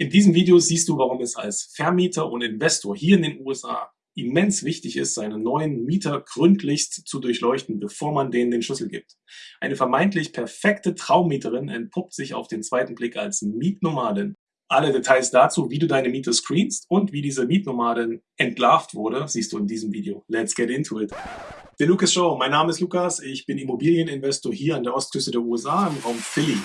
In diesem Video siehst du, warum es als Vermieter und Investor hier in den USA immens wichtig ist, seine neuen Mieter gründlichst zu durchleuchten, bevor man denen den Schlüssel gibt. Eine vermeintlich perfekte Traummieterin entpuppt sich auf den zweiten Blick als Mietnomadin. Alle Details dazu, wie du deine Mieter screenst und wie diese Mietnomadin entlarvt wurde, siehst du in diesem Video. Let's get into it. Der Lucas Show, mein Name ist Lukas, ich bin Immobilieninvestor hier an der Ostküste der USA im Raum Philly.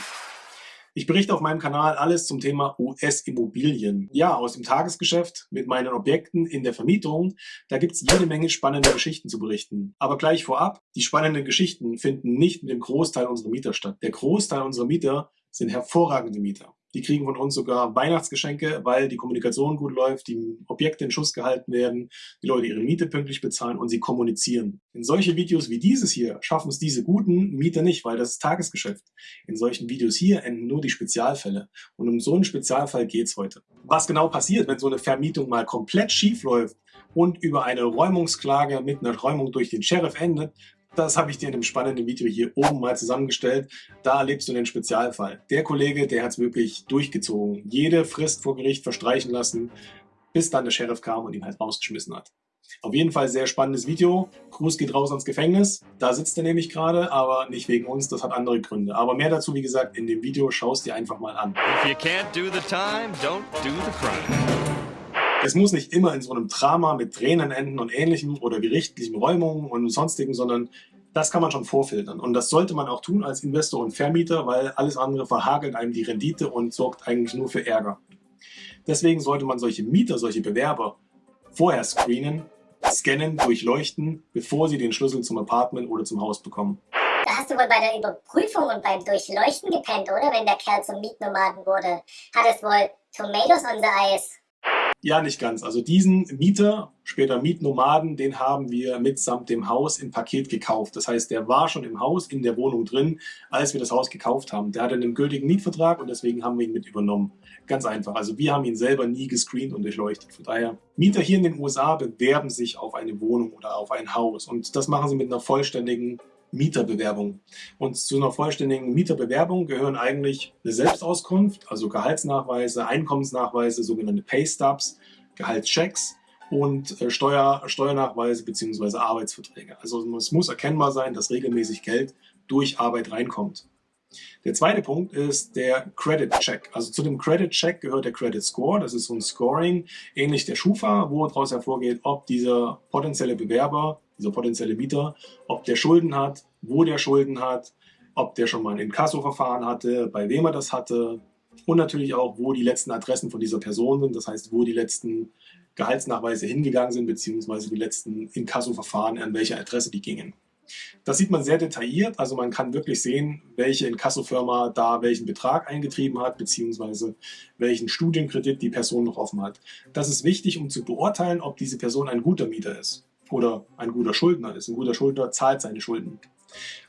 Ich berichte auf meinem Kanal alles zum Thema US-Immobilien. Ja, aus dem Tagesgeschäft mit meinen Objekten in der Vermietung, da gibt's jede Menge spannende Geschichten zu berichten. Aber gleich vorab, die spannenden Geschichten finden nicht mit dem Großteil unserer Mieter statt. Der Großteil unserer Mieter sind hervorragende Mieter. Die kriegen von uns sogar Weihnachtsgeschenke, weil die Kommunikation gut läuft, die Objekte in Schuss gehalten werden, die Leute ihre Miete pünktlich bezahlen und sie kommunizieren. In solche Videos wie dieses hier schaffen es diese guten Mieter nicht, weil das ist Tagesgeschäft. In solchen Videos hier enden nur die Spezialfälle. Und um so einen Spezialfall geht's heute. Was genau passiert, wenn so eine Vermietung mal komplett schief läuft und über eine Räumungsklage mit einer Räumung durch den Sheriff endet, das habe ich dir in dem spannenden Video hier oben mal zusammengestellt. Da erlebst du den Spezialfall. Der Kollege, der hat es wirklich durchgezogen. Jede Frist vor Gericht verstreichen lassen, bis dann der Sheriff kam und ihn halt rausgeschmissen hat. Auf jeden Fall sehr spannendes Video. Cruz geht raus ans Gefängnis. Da sitzt er nämlich gerade, aber nicht wegen uns. Das hat andere Gründe. Aber mehr dazu, wie gesagt, in dem Video. Schau es dir einfach mal an. If you can't do the time, don't do the crime. Es muss nicht immer in so einem Drama mit Tränen enden und ähnlichem oder gerichtlichen Räumungen und sonstigen, sondern das kann man schon vorfiltern. Und das sollte man auch tun als Investor und Vermieter, weil alles andere verhagelt einem die Rendite und sorgt eigentlich nur für Ärger. Deswegen sollte man solche Mieter, solche Bewerber vorher screenen, scannen, durchleuchten, bevor sie den Schlüssel zum Apartment oder zum Haus bekommen. Da hast du wohl bei der Überprüfung und beim Durchleuchten gepennt, oder? Wenn der Kerl zum Mietnomaden wurde. Hat es wohl Tomatoes on the Eis. Ja, nicht ganz. Also diesen Mieter, später Mietnomaden, den haben wir mitsamt dem Haus im Paket gekauft. Das heißt, der war schon im Haus, in der Wohnung drin, als wir das Haus gekauft haben. Der hatte einen gültigen Mietvertrag und deswegen haben wir ihn mit übernommen. Ganz einfach. Also wir haben ihn selber nie gescreent und durchleuchtet. Von daher, Mieter hier in den USA bewerben sich auf eine Wohnung oder auf ein Haus. Und das machen sie mit einer vollständigen Mieterbewerbung. Und zu einer vollständigen Mieterbewerbung gehören eigentlich eine Selbstauskunft, also Gehaltsnachweise, Einkommensnachweise, sogenannte Paystubs, Gehaltschecks und äh, Steuer, Steuernachweise bzw. Arbeitsverträge. Also es muss erkennbar sein, dass regelmäßig Geld durch Arbeit reinkommt. Der zweite Punkt ist der Credit Check. Also zu dem Credit Check gehört der Credit Score. Das ist so ein Scoring, ähnlich der Schufa, wo daraus hervorgeht, ob dieser potenzielle Bewerber dieser potenzielle Mieter, ob der Schulden hat, wo der Schulden hat, ob der schon mal ein Inkasso-Verfahren hatte, bei wem er das hatte und natürlich auch, wo die letzten Adressen von dieser Person sind, das heißt, wo die letzten Gehaltsnachweise hingegangen sind, beziehungsweise die letzten Inkasso-Verfahren, an welche Adresse die gingen. Das sieht man sehr detailliert, also man kann wirklich sehen, welche Inkasso-Firma da welchen Betrag eingetrieben hat, beziehungsweise welchen Studienkredit die Person noch offen hat. Das ist wichtig, um zu beurteilen, ob diese Person ein guter Mieter ist oder ein guter Schuldner ist. Ein guter Schuldner zahlt seine Schulden.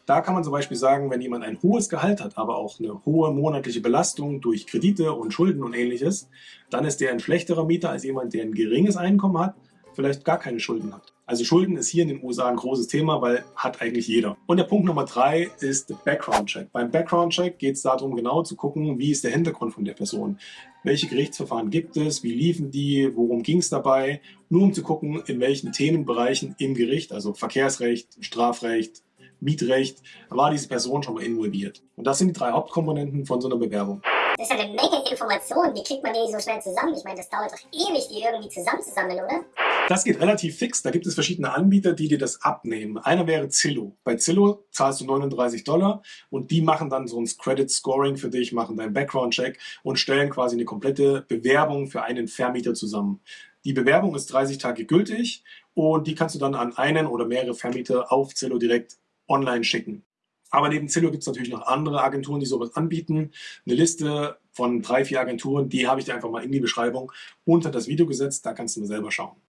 Da kann man zum Beispiel sagen, wenn jemand ein hohes Gehalt hat, aber auch eine hohe monatliche Belastung durch Kredite und Schulden und ähnliches, dann ist der ein schlechterer Mieter als jemand, der ein geringes Einkommen hat, vielleicht gar keine Schulden hat. Also Schulden ist hier in den USA ein großes Thema, weil hat eigentlich jeder. Und der Punkt Nummer drei ist der Background Check. Beim Background Check geht es darum, genau zu gucken, wie ist der Hintergrund von der Person. Welche Gerichtsverfahren gibt es, wie liefen die, worum ging es dabei, nur um zu gucken, in welchen Themenbereichen im Gericht, also Verkehrsrecht, Strafrecht, Mietrecht, war diese Person schon mal involviert. Und das sind die drei Hauptkomponenten von so einer Bewerbung. Das ist eine Menge Informationen, die kriegt man nicht so schnell zusammen. Ich meine, das dauert doch ewig, die irgendwie zusammenzusammeln, oder? Das geht relativ fix. Da gibt es verschiedene Anbieter, die dir das abnehmen. Einer wäre Zillow. Bei Zillow zahlst du 39 Dollar und die machen dann so ein Credit Scoring für dich, machen deinen Background Check und stellen quasi eine komplette Bewerbung für einen Vermieter zusammen. Die Bewerbung ist 30 Tage gültig und die kannst du dann an einen oder mehrere Vermieter auf Zillow direkt online schicken. Aber neben Zillow gibt es natürlich noch andere Agenturen, die sowas anbieten. Eine Liste von drei, vier Agenturen, die habe ich dir einfach mal in die Beschreibung unter das Video gesetzt. Da kannst du mal selber schauen.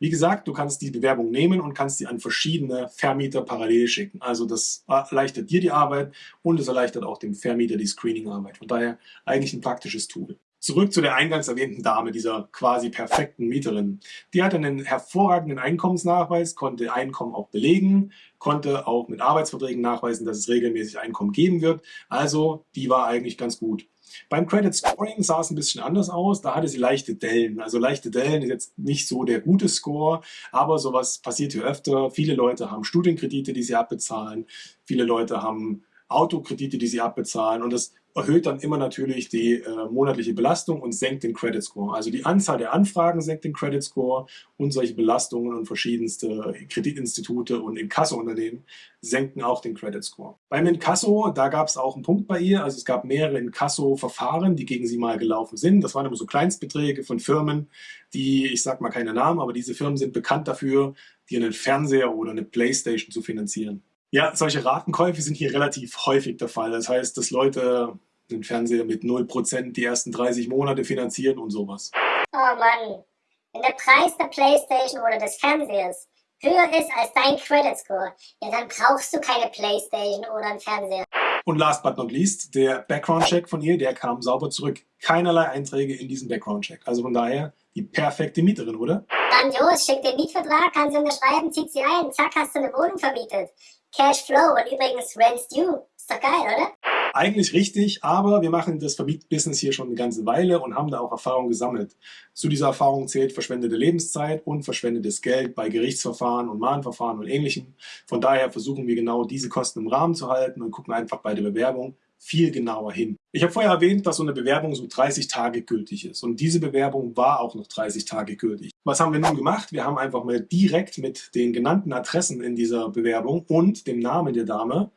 Wie gesagt, du kannst die Bewerbung nehmen und kannst sie an verschiedene Vermieter parallel schicken. Also das erleichtert dir die Arbeit und es erleichtert auch dem Vermieter die Screening-Arbeit. Von daher eigentlich ein praktisches Tool. Zurück zu der eingangs erwähnten Dame, dieser quasi perfekten Mieterin. Die hatte einen hervorragenden Einkommensnachweis, konnte Einkommen auch belegen, konnte auch mit Arbeitsverträgen nachweisen, dass es regelmäßig Einkommen geben wird. Also die war eigentlich ganz gut. Beim Credit Scoring sah es ein bisschen anders aus. Da hatte sie leichte Dellen. Also leichte Dellen ist jetzt nicht so der gute Score, aber sowas passiert hier öfter. Viele Leute haben Studienkredite, die sie abbezahlen. Viele Leute haben Autokredite, die sie abbezahlen. Und das erhöht dann immer natürlich die äh, monatliche Belastung und senkt den Credit Score. Also die Anzahl der Anfragen senkt den Credit Score und solche Belastungen und verschiedenste Kreditinstitute und Inkasso-Unternehmen senken auch den Credit Score. Beim Inkasso, da gab es auch einen Punkt bei ihr. Also es gab mehrere Inkasso-Verfahren, die gegen sie mal gelaufen sind. Das waren immer so Kleinstbeträge von Firmen, die, ich sag mal keine Namen, aber diese Firmen sind bekannt dafür, dir einen Fernseher oder eine Playstation zu finanzieren. Ja, solche Ratenkäufe sind hier relativ häufig der Fall. Das heißt, dass Leute den Fernseher mit 0% die ersten 30 Monate finanzieren und sowas. Oh Mann, wenn der Preis der Playstation oder des Fernsehers höher ist als dein Credit Score, ja dann brauchst du keine Playstation oder einen Fernseher. Und last but not least, der Background-Check von ihr, der kam sauber zurück. Keinerlei Einträge in diesem Background-Check. Also von daher die perfekte Mieterin, oder? Grandios, schick den Mietvertrag, kann sie unterschreiben, zieht sie ein, zack, hast du eine Wohnung vermietet. Cashflow und übrigens Rents Due. Ist doch geil, oder? Eigentlich richtig, aber wir machen das Vermietbusiness hier schon eine ganze Weile und haben da auch Erfahrung gesammelt. Zu dieser Erfahrung zählt verschwendete Lebenszeit und verschwendetes Geld bei Gerichtsverfahren und Mahnverfahren und ähnlichem. Von daher versuchen wir genau diese Kosten im Rahmen zu halten und gucken einfach bei der Bewerbung viel genauer hin. Ich habe vorher erwähnt, dass so eine Bewerbung so 30 Tage gültig ist und diese Bewerbung war auch noch 30 Tage gültig. Was haben wir nun gemacht? Wir haben einfach mal direkt mit den genannten Adressen in dieser Bewerbung und dem Namen der Dame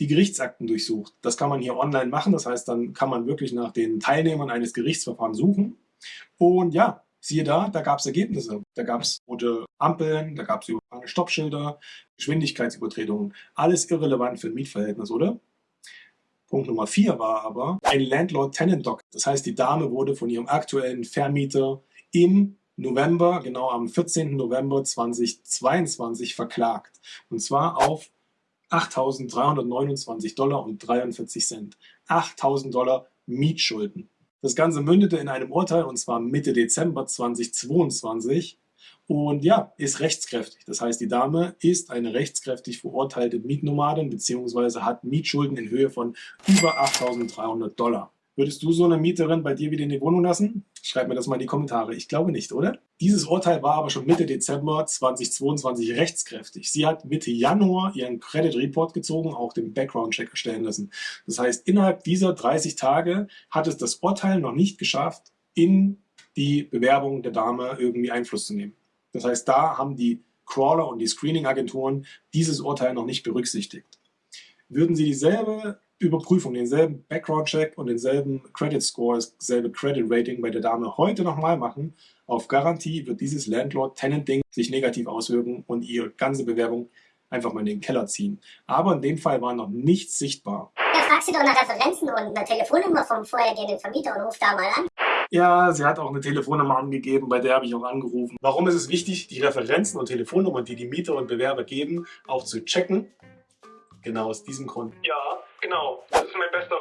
die Gerichtsakten durchsucht. Das kann man hier online machen, das heißt, dann kann man wirklich nach den Teilnehmern eines Gerichtsverfahrens suchen. Und ja, siehe da, da gab es Ergebnisse. Da gab es rote Ampeln, da gab es Stoppschilder, Geschwindigkeitsübertretungen. Alles irrelevant für ein Mietverhältnis, oder? Punkt Nummer vier war aber ein Landlord-Tenant-Doc. Das heißt, die Dame wurde von ihrem aktuellen Vermieter im November, genau am 14. November 2022 verklagt. Und zwar auf 8.329 Dollar und 43 Cent. 8.000 Dollar Mietschulden. Das Ganze mündete in einem Urteil und zwar Mitte Dezember 2022 und ja, ist rechtskräftig. Das heißt, die Dame ist eine rechtskräftig verurteilte Mietnomadin bzw. hat Mietschulden in Höhe von über 8.300 Dollar. Würdest du so eine Mieterin bei dir wieder in die Wohnung lassen? Schreib mir das mal in die Kommentare. Ich glaube nicht, oder? Dieses Urteil war aber schon Mitte Dezember 2022 rechtskräftig. Sie hat Mitte Januar ihren Credit Report gezogen, auch den Background Check erstellen lassen. Das heißt, innerhalb dieser 30 Tage hat es das Urteil noch nicht geschafft, in die Bewerbung der Dame irgendwie Einfluss zu nehmen. Das heißt, da haben die Crawler und die Screening-Agenturen dieses Urteil noch nicht berücksichtigt. Würden sie dieselbe Überprüfung, denselben Background-Check und denselben Credit-Score, dasselbe Credit-Rating bei der Dame heute nochmal machen, auf Garantie wird dieses Landlord-Tenant-Ding sich negativ auswirken und ihre ganze Bewerbung einfach mal in den Keller ziehen. Aber in dem Fall war noch nichts sichtbar. Ja, fragst du doch nach Referenzen und eine Telefonnummer vom vorhergehenden Vermieter und ruf da mal an. Ja, sie hat auch eine Telefonnummer angegeben, bei der habe ich auch angerufen. Warum ist es wichtig, die Referenzen und Telefonnummern, die die Mieter und Bewerber geben, auch zu checken? Genau aus diesem Grund. Ja, genau. Das ist mein bester,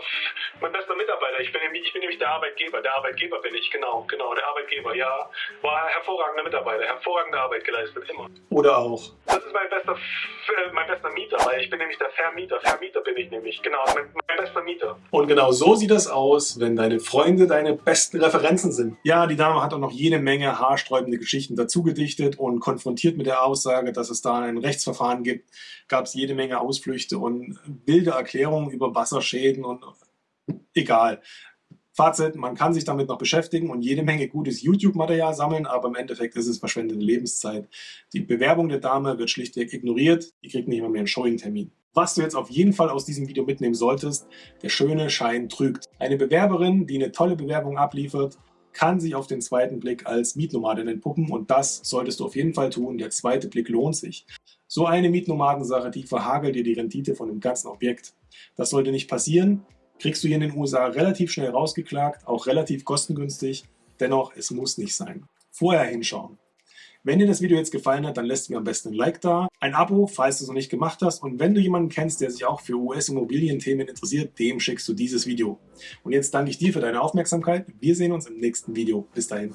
mein bester Mitarbeiter. Ich bin, ich bin nämlich der Arbeitgeber. Der Arbeitgeber bin ich, genau, genau, der Arbeitgeber, ja. War hervorragender Mitarbeiter, hervorragende Arbeit geleistet, immer. Oder auch. Das ist mein bester, mein bester Mieter, weil ich bin nämlich der Vermieter. Vermieter bin ich nämlich, genau, mein, mein bester Mieter. Und genau so sieht das aus, wenn deine Freunde deine besten Referenzen sind. Ja, die Dame hat auch noch jede Menge haarsträubende Geschichten dazu gedichtet und konfrontiert mit der Aussage, dass es da ein Rechtsverfahren gibt, gab es jede Menge Ausflüchte und wilde Erklärungen über Wasserschäden und egal. Fazit, man kann sich damit noch beschäftigen und jede Menge gutes YouTube-Material sammeln, aber im Endeffekt ist es verschwendete Lebenszeit. Die Bewerbung der Dame wird schlichtweg ignoriert, die kriegt nicht mal mehr einen Showing-Termin. Was du jetzt auf jeden Fall aus diesem Video mitnehmen solltest, der schöne Schein trügt. Eine Bewerberin, die eine tolle Bewerbung abliefert, kann sich auf den zweiten Blick als Mietnomadin entpuppen und das solltest du auf jeden Fall tun. Der zweite Blick lohnt sich. So eine Mietnomadensache, die verhagelt dir die Rendite von dem ganzen Objekt. Das sollte nicht passieren. Kriegst du hier in den USA relativ schnell rausgeklagt, auch relativ kostengünstig. Dennoch, es muss nicht sein. Vorher hinschauen. Wenn dir das Video jetzt gefallen hat, dann lässt mir am besten ein Like da, ein Abo, falls du es noch nicht gemacht hast und wenn du jemanden kennst, der sich auch für US-Immobilienthemen interessiert, dem schickst du dieses Video. Und jetzt danke ich dir für deine Aufmerksamkeit. Wir sehen uns im nächsten Video. Bis dahin.